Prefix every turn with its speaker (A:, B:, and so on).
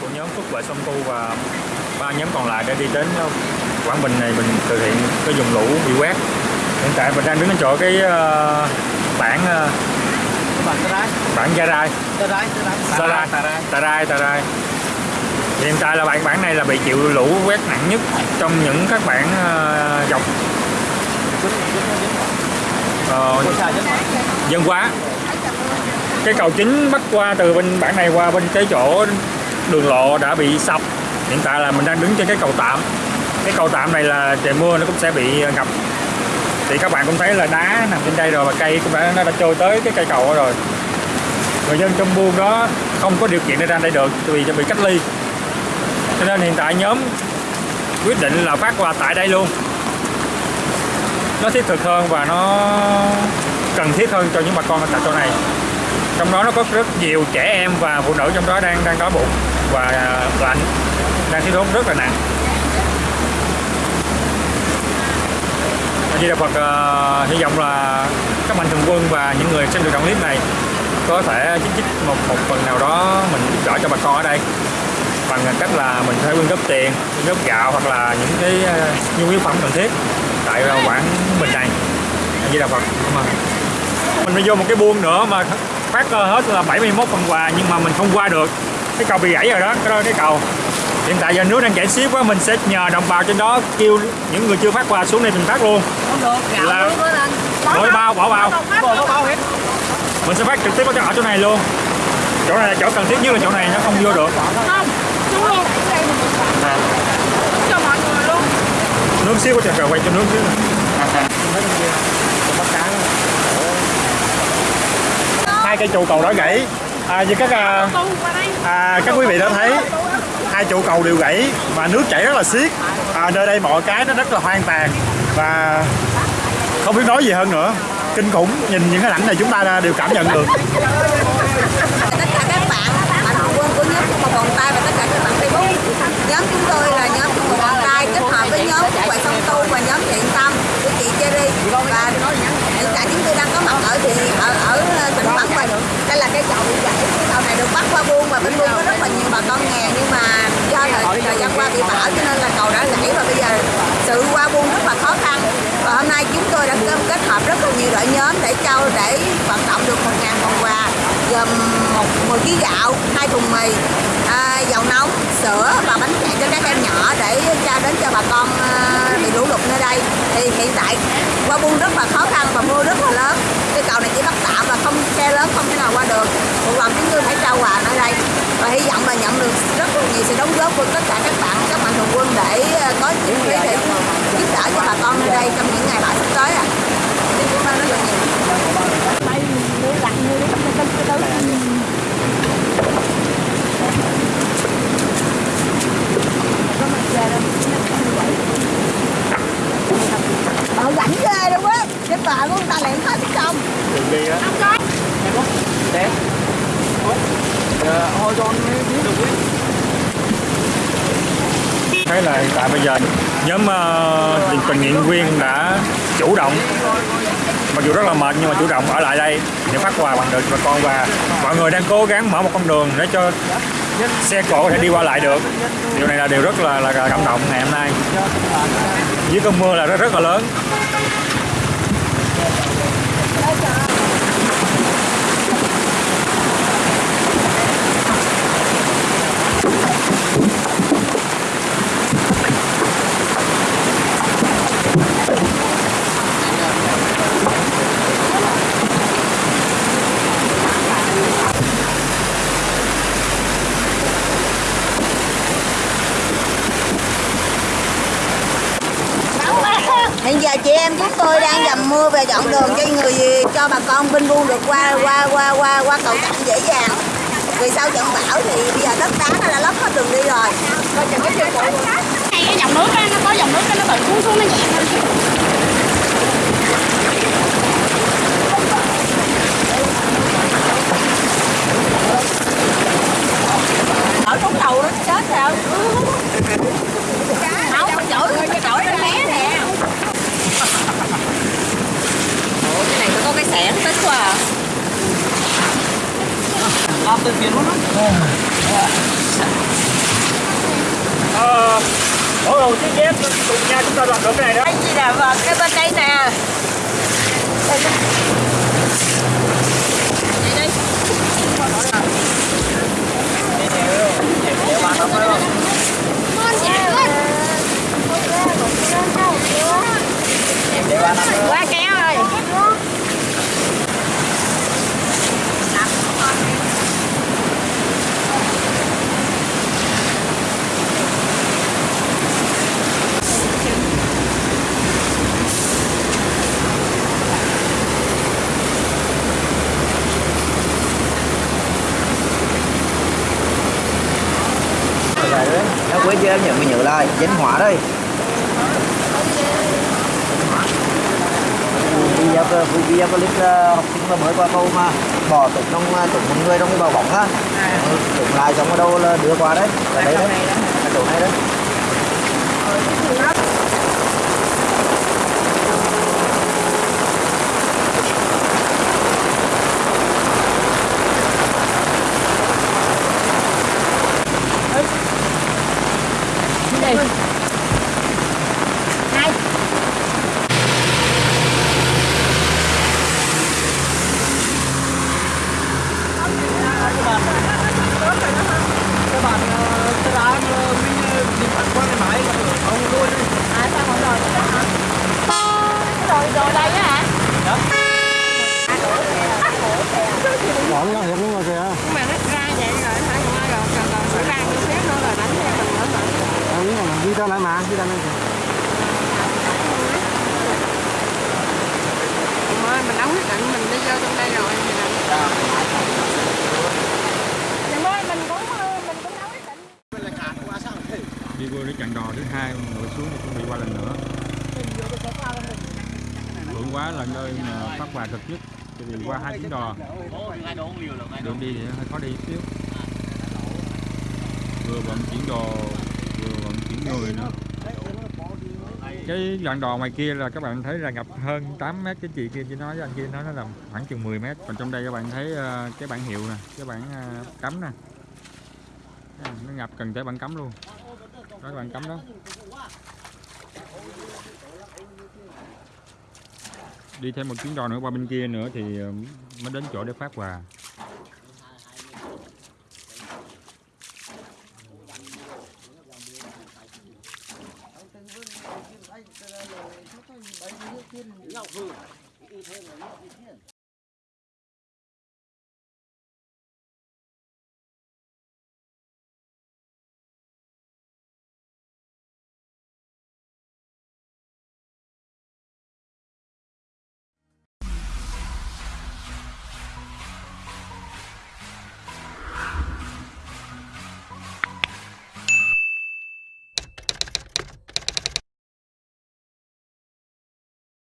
A: của nhóm Phúc Lợi Sông Tu và ba nhóm còn lại đã đi đến Quảng Bình này mình thực hiện cái vùng lũ bị quét. Hiện tại mình đang đứng ở chỗ cái bản uh,
B: Bản Tà Rai.
A: bản Gia Rai,
B: Tà Rai, Tà Rai.
A: Sa Rai, Tà Rai, Tà Rai. Hiện tại là bản bản này là bị chịu lũ quét nặng nhất trong những các bản dọc ờ, dân quá cái cầu chính bắc qua từ bên bản này qua bên cái chỗ đường lộ đã bị sập. Hiện tại là mình đang đứng trên cái cầu tạm. Cái cầu tạm này là trời mưa nó cũng sẽ bị ngập. Thì các bạn cũng thấy là đá nằm trên đây rồi và cây cũng đã, nó đã trôi tới cái cây cầu đó rồi. Người dân trong buôn đó không có điều kiện để ra đây được vì bị cách ly. Cho nên hiện tại nhóm quyết định là phát quà tại đây luôn. Nó thiết thực hơn và nó cần thiết hơn cho những bà con ở tại chỗ này. Trong đó nó có rất nhiều trẻ em và phụ nữ trong đó đang đang đói bụng và à, lạnh đang thiếu thốn rất là nặng. Di Đà Phật uh, hy vọng là các mạnh thường quân và những người xem được đoạn clip này có thể chích chích một một phần nào đó mình giúp đỡ cho bà con ở đây bằng cách là mình sẽ quyên góp tiền quyên góp gạo hoặc là những cái uh, nhu yếu phẩm cần thiết tại uh, quảng bình này. Di Đà Phật Cảm ơn. mình phải vô một cái buôn nữa mà phát hết là 71 phần quà nhưng mà mình không qua được cái cầu bị gãy rồi đó cái đó cái cầu. Hiện tại giờ nước đang chảy xiết quá mình sẽ nhờ đồng bào trên đó kêu những người chưa phát quà xuống đây mình phát luôn.
B: Không được, gạo
A: Là- đổi bao bỏ bao mình sẽ phát trực tiếp ở chỗ này luôn. Chỗ này là chỗ cần thiết nhất là chỗ này nó không vô được.
C: Không chú luôn.
A: À,
C: cho mọi người luôn.
A: Nước xíu có trời quay cho nước xíu hai cây trụ cầu đó gãy à, như các à, à, các quý vị đã thấy hai trụ cầu đều gãy và nước chảy rất là xiết. À, nơi đây mọi cái nó rất là hoang tàn và không biết nói gì hơn nữa. Kinh khủng nhìn những cái ảnh này chúng ta đều cảm nhận được.
D: Tất cả các bạn bạn họ quân của nhóm của Vòng Tay và tất cả các bạn Facebook nhóm chúng tôi là nhóm của Vòng Tay kết hợp với nhóm của bạn Sông Tu và nhóm Thiện Tâm của chị Cherry. Và hiện tại chúng tôi đang có mặt ở thì ở ở tỉnh Bắc Bình đây là cái cầu bị gãy cái cầu này được bắt qua buôn và bên buôn có rất là nhiều bà con nghèo nhưng mà do thời, thời gian qua bị bão cho nên là cầu đã gãy và bây giờ sự qua buôn rất là khó khăn và hôm nay chúng tôi đã kết- kết hợp rất là nhiều đội nhóm để trao để vận động được 1.000 phần quà gồm một 10 kg gạo, hai thùng mì, à, dầu nóng, sữa và bánh kẹo cho các em nhỏ để trao đến cho bà con à, bị lũ lụt nơi đây. Thì hiện tại qua buôn rất là khó khăn và mưa rất là lớn. Cái cầu này chỉ bắt tạm và không xe lớn không thể nào qua được. Một lần chúng tôi phải trao quà ở đây và hy vọng là nhận được rất là nhiều sự đóng góp của tất cả các bạn, các mạnh thường quân để à, có những cái để giúp đỡ cho bà con nơi đây trong những ngày bão sắp tới ạ. Xin cảm ơn rất là nhiều.
C: đây đưa lặng như đi cái cái cái
D: Ờ rảnh ghê luôn á Cái bà của người ta lẹn hết xong
A: đường đi á
C: không có
B: Đẹp. Ờ, hồi con mới biết được quý
A: thấy là hiện tại bây giờ nhóm uh, tình nguyện viên đã chủ động mặc dù rất là mệt nhưng mà chủ động ở lại đây để phát quà bằng được cho bà con và mọi người đang cố gắng mở một con đường để cho xe cộ có thể đi qua lại được. Điều này là điều rất là là cảm động ngày hôm nay. Dưới cơn mưa là rất rất là lớn.
D: Hiện giờ chị em chúng tôi đang dầm mưa và dọn đường cho người cho bà con bên buôn được qua qua qua qua qua cầu tạm dễ dàng. Vì sau trận bão thì bây giờ đất đá nó đã lấp hết đường đi rồi. Coi chừng cái chân bộ
C: hay cái dòng nước á, nó có dòng nước cái nó tự cuốn xuống nó nhẹ hơn
D: Ở trong đầu nó chết sao? Không, cái chổi cái chổi nó bé nè. Ủa cái xẻng tích quá à.
B: Làm từ tiền luôn á.
A: ờ mỗi đầu chiếc dép cùng nhau chúng ta làm được cái này đó
C: Cái gì là vào cái bên đây nè. Đây nè. Đây đây. Quá kéo rồi.
B: Quên chưa em nhận mình nhớ lại danh hóa đây. Video cơ video clip học sinh mà mới qua câu mà bỏ tụng trong ờ, tụng một người trong cái bào bóng á tụng lại xong ở đâu là đưa qua đấy. Là đấy. đấy. Chỗ này đấy
C: Đây. Này.
B: các bạn tôi đã mình đi phản quan cái máy ông luôn
C: À sao không rồi nữa hả? Rồi rồi đây á hả?
B: bỏ nó hiện luôn rồi kìa
C: Nhưng mà nó ra vậy rồi hả? Rồi rồi còn còn phải ra chút xíu nữa rồi đánh theo mình nữa hả?
B: em nghĩ là đi ra lại mà đi ra lại
C: Thôi mình đã quyết định mình đi vô trong đây rồi thì Thì cũng cũng quyết định
A: đi vô cái chặng đò thứ hai ngồi xuống thì chuẩn bị qua lần nữa. Vượng quá là nơi mà phát quà cực nhất tại vì qua hai chuyến đò. Đường đi thì hơi khó đi chút xíu. Vừa vận chuyển đồ người nữa. Cái đoạn đò ngoài kia là các bạn thấy là ngập hơn 8 mét cái chị kia chỉ nói với anh kia, nói nó là khoảng chừng 10 mét. Còn trong đây các bạn thấy ờ, cái bản hiệu nè, cái bản ờ, cấm nè. Nó ngập cần tới bản cấm luôn. Đó các bạn cấm đó. Đi thêm một chuyến đò nữa qua bên kia nữa thì ờ, mới đến chỗ để phát quà. 你要不来。你我说你